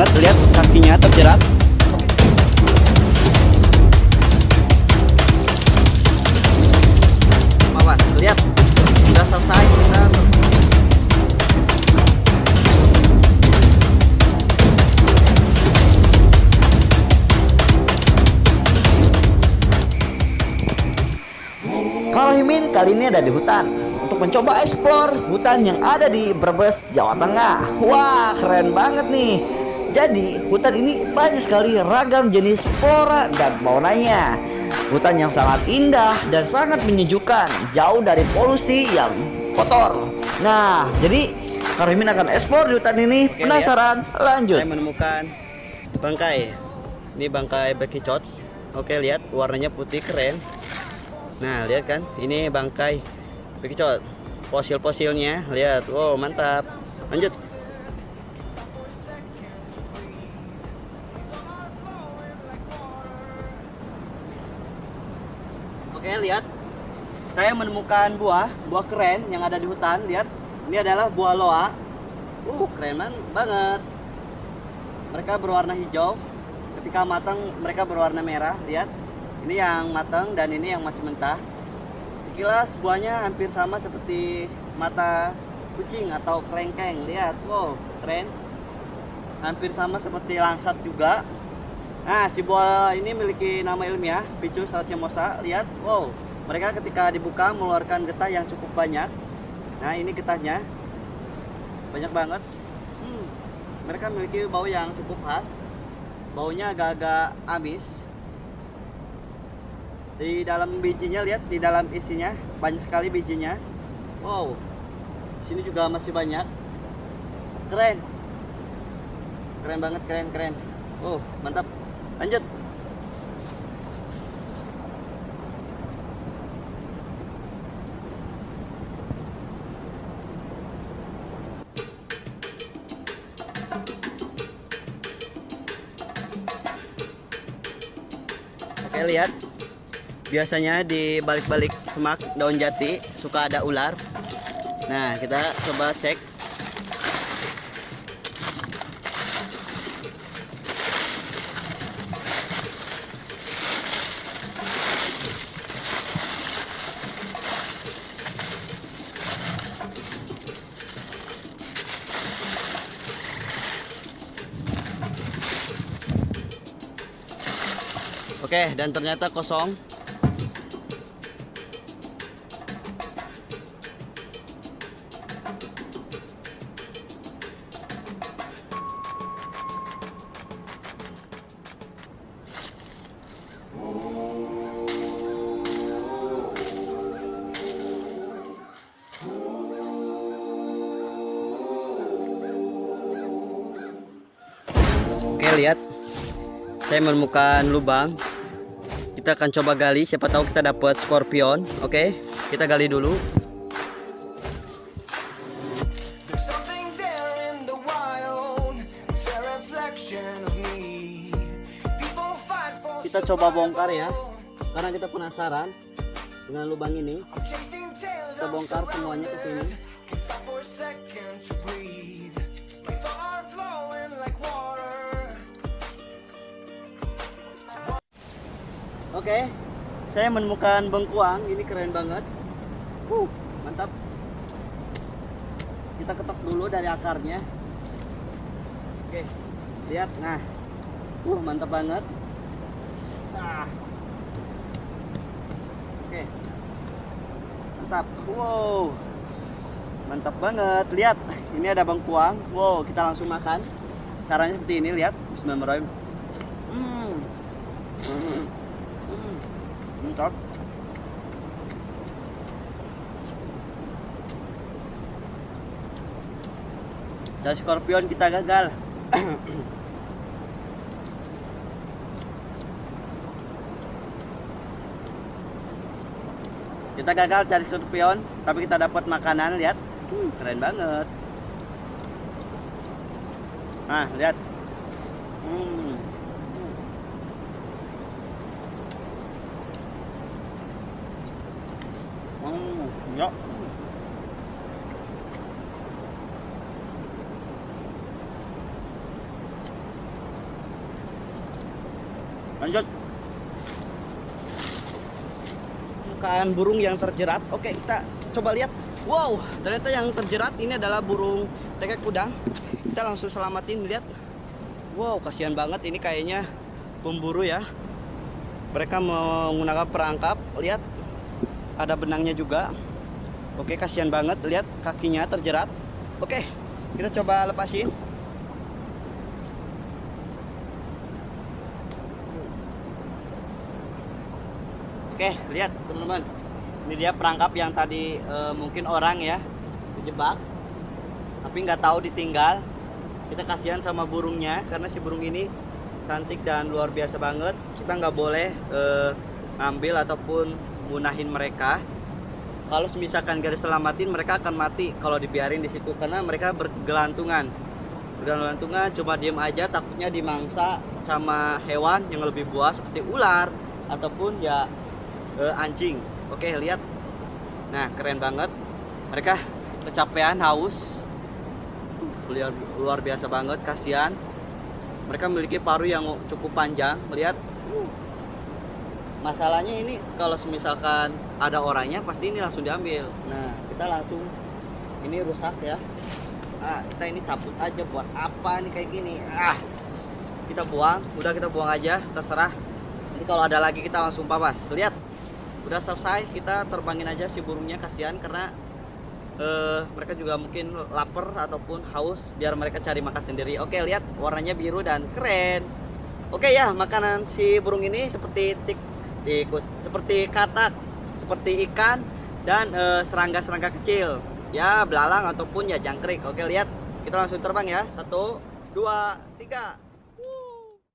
banget lihat kakinya terjerat lihat udah selesai kita kali ini ada di hutan untuk mencoba eksplor hutan yang ada di Brebes, Jawa Tengah. Wah, keren banget nih. Jadi, hutan ini banyak sekali ragam jenis flora dan faunanya. Hutan yang sangat indah dan sangat menyejukkan, jauh dari polusi yang kotor. Nah, jadi kalau Himin akan eksplor di hutan ini, Oke, penasaran? Lanjut. Saya menemukan bangkai. Ini bangkai bekicot. Oke, lihat warnanya putih keren. Nah, lihat kan? Ini bangkai bekicot. Fosil-fosilnya, lihat. Wow, mantap. Lanjut. Saya menemukan buah, buah keren yang ada di hutan. Lihat, ini adalah buah loa. Uh, keren banget. Mereka berwarna hijau. Ketika matang, mereka berwarna merah. Lihat, ini yang matang dan ini yang masih mentah. Sekilas buahnya hampir sama seperti mata kucing atau kelengkeng. Lihat, wow, keren. Hampir sama seperti langsat juga. Nah, si buah ini memiliki nama ilmiah, Picus racemosha. Lihat, wow, mereka ketika dibuka mengeluarkan getah yang cukup banyak. Nah, ini getahnya banyak banget. Hmm, mereka memiliki bau yang cukup khas. Baunya agak-agak amis. Di dalam bijinya lihat, di dalam isinya banyak sekali bijinya. Wow, sini juga masih banyak. Keren, keren banget, keren, keren. Oh, mantap. Lanjut. Oke, lihat. Biasanya di balik-balik semak daun jati suka ada ular. Nah, kita coba cek. Oke, dan ternyata kosong. Oke, lihat. Saya menemukan lubang. Kita akan coba gali, siapa tahu kita dapat scorpion. Oke, kita gali dulu. Kita coba bongkar ya. Karena kita penasaran dengan lubang ini. Kita bongkar semuanya ke sini. Oke, saya menemukan bengkuang. Ini keren banget. Uh, mantap. Kita ketok dulu dari akarnya. Oke, lihat. Nah, uh, mantap banget. Ah. Oke, mantap. Wow, mantap banget. Lihat, ini ada bengkuang. Wow, kita langsung makan. Caranya seperti ini. Lihat. Bismillahirrahmanirrahim. Hmm. Hmm. Hmm. Mantap. Dan scorpion kita gagal. kita gagal cari scorpion, tapi kita dapat makanan, lihat. Hmm, keren banget. Nah, lihat. Hmm. Ya. lanjut. Bukan burung yang terjerat. Oke kita coba lihat. Wow ternyata yang terjerat ini adalah burung tekek udang kita langsung selamatin lihat. Wow kasihan banget. Ini kayaknya pemburu ya. Mereka menggunakan perangkap. Lihat ada benangnya juga oke kasihan banget lihat kakinya terjerat oke kita coba lepasin Oke, lihat teman-teman. Ini dia perangkap yang tadi eh, mungkin orang ya dijebak, tapi nggak tahu ditinggal. Kita kasihan sama burungnya karena si burung ini cantik dan luar biasa banget. Kita nggak boleh eh, ngambil ataupun munahin mereka. Kalau misalkan gak diselamatin, mereka akan mati kalau dibiarin di situ karena mereka bergelantungan. Bergelantungan cuma diem aja, takutnya dimangsa sama hewan yang lebih buas seperti ular ataupun ya eh, anjing. Oke, lihat. Nah, keren banget. Mereka kecapean, haus. Uh, lihat luar biasa banget, kasihan. Mereka memiliki paruh yang cukup panjang. Lihat. Uh. Masalahnya ini kalau misalkan ada orangnya pasti ini langsung diambil. Nah, kita langsung ini rusak ya. Ah, kita ini cabut aja buat apa nih kayak gini? Ah. Kita buang, udah kita buang aja, terserah. Ini kalau ada lagi kita langsung papas. Lihat udah selesai kita terbangin aja si burungnya kasihan karena eh, mereka juga mungkin lapar ataupun haus biar mereka cari makan sendiri oke lihat warnanya biru dan keren oke ya makanan si burung ini seperti tik tikus seperti katak seperti ikan dan eh, serangga-serangga kecil. Ya belalang ataupun ya jangkrik. Oke lihat. Kita langsung terbang ya. Satu dua tiga